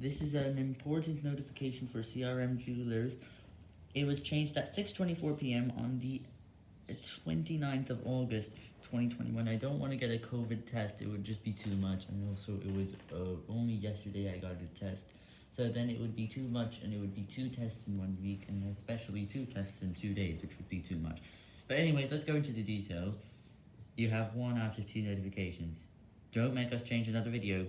This is an important notification for CRM Jewelers. It was changed at 6.24pm on the 29th of August 2021. I don't want to get a COVID test, it would just be too much, and also it was uh, only yesterday I got a test. So then it would be too much, and it would be two tests in one week, and especially two tests in two days, which would be too much. But anyways, let's go into the details. You have one out of two notifications. Don't make us change another video.